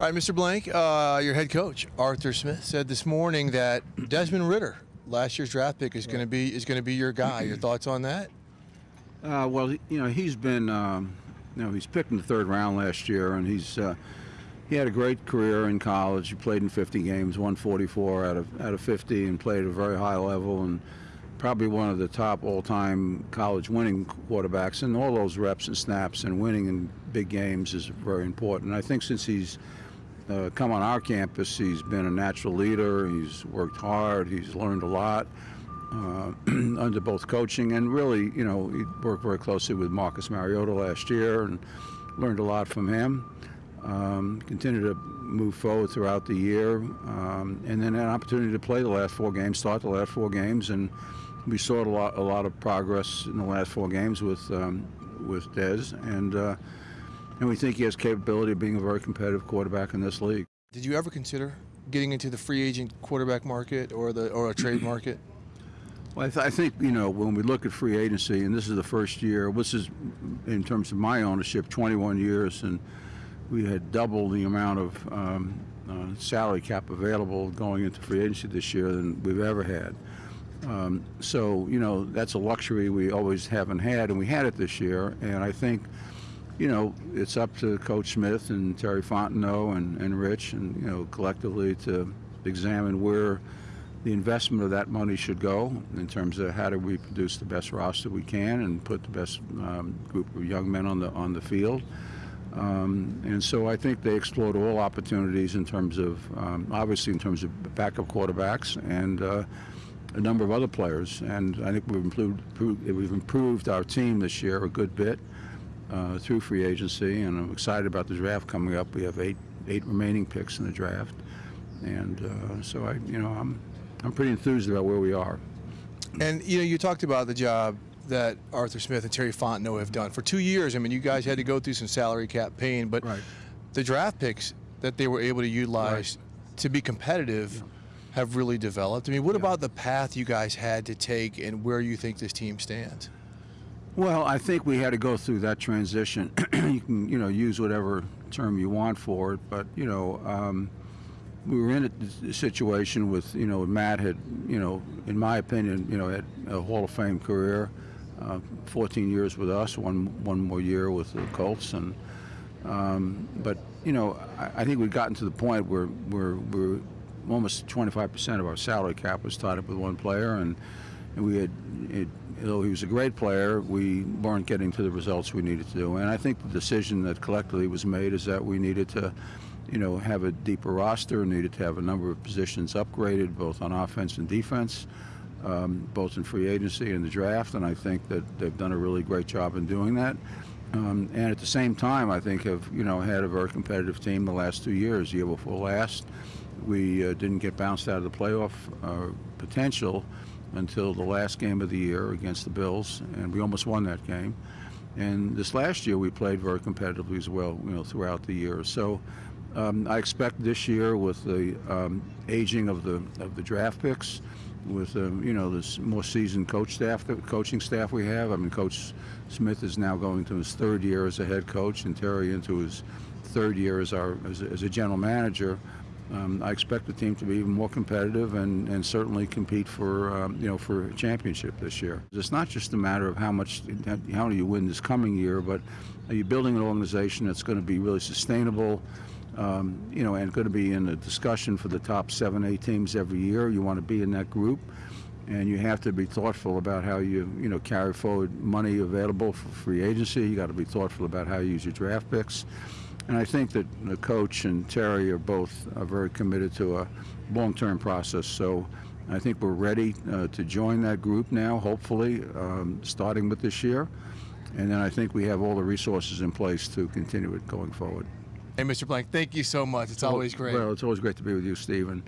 All right, Mr. Blank, uh, your head coach Arthur Smith said this morning that Desmond Ridder, last year's draft pick, is going to be is going to be your guy. Your thoughts on that? Uh, well, you know, he's been, um, you know, he's picked in the third round last year, and he's uh, he had a great career in college. He played in 50 games, won 44 out of out of 50, and played at a very high level, and probably one of the top all-time college winning quarterbacks. And all those reps and snaps and winning in big games is very important. I think since he's uh, come on our campus, he's been a natural leader. He's worked hard. He's learned a lot. Uh, under both coaching and really, you know, he worked very closely with Marcus Mariota last year and learned a lot from him. Um, continued to move forward throughout the year, um, and then an opportunity to play the last four games, start the last four games, and we saw a lot, a lot of progress in the last four games with um, with Dez, and uh, and we think he has capability of being a very competitive quarterback in this league. Did you ever consider getting into the free agent quarterback market or the or a trade market? Well, I, th I, think you know when we look at free agency, and this is the first year. This is in terms of my ownership, 21 years, and we had double the amount of um, uh, salary cap available going into free agency this year than we've ever had. Um, so you know that's a luxury we always haven't had, and we had it this year. And I think you know it's up to Coach Smith and Terry Fontenot and, and Rich, and you know collectively to examine where the investment of that money should go in terms of how do we produce the best roster we can and put the best um, group of young men on the on the field. Um, and so I think they explored all opportunities in terms of, um, obviously in terms of backup quarterbacks and uh, a number of other players. And I think we've improved, we've improved our team this year a good bit uh, through free agency. And I'm excited about the draft coming up. We have eight, eight remaining picks in the draft. And uh, so I, you know, I'm, I'm pretty enthused about where we are. And you know, you talked about the job that Arthur Smith and Terry Fontenot have done for two years. I mean, you guys had to go through some salary cap pain, but right. the draft picks that they were able to utilize right. to be competitive yeah. have really developed. I mean, what yeah. about the path you guys had to take and where you think this team stands? Well, I think we had to go through that transition. you can, you know, use whatever term you want for it, but you know. Um, we were in a situation with, you know, Matt had, you know, in my opinion, you know, had a Hall of Fame career, uh, 14 years with us, one one more year with the Colts, and um, but you know, I, I think we'd gotten to the point where we're almost 25% of our salary cap was tied up with one player, and we had. It, though he was a great player, we weren't getting to the results we needed to do. And I think the decision that collectively was made is that we needed to you know, have a deeper roster, needed to have a number of positions upgraded, both on offense and defense, um, both in free agency and the draft, and I think that they've done a really great job in doing that. Um, and at the same time, I think have you know had a very competitive team the last two years. The Year before last, we uh, didn't get bounced out of the playoff uh, potential until the last game of the year against the Bills, and we almost won that game. And this last year, we played very competitively as well, you know, throughout the year. So um, I expect this year with the um, aging of the of the draft picks, with um, you know this more seasoned coach staff, the coaching staff we have. I mean, Coach Smith is now going to his third year as a head coach, and Terry into his third year as our as as a general manager. Um, I expect the team to be even more competitive and, and certainly compete for um, you know for a championship this year. It's not just a matter of how much how do you win this coming year, but are you building an organization that's going to be really sustainable? um, you know, and going to be in a discussion for the top seven, eight teams every year. You want to be in that group, and you have to be thoughtful about how you, you know, carry forward money available for free agency. You got to be thoughtful about how you use your draft picks. And I think that the coach and Terry are both are very committed to a long-term process. So I think we're ready uh, to join that group now, hopefully, um, starting with this year. And then I think we have all the resources in place to continue it going forward. Hey, Mr. Blank, thank you so much. It's always great. Well, it's always great to be with you, Stephen.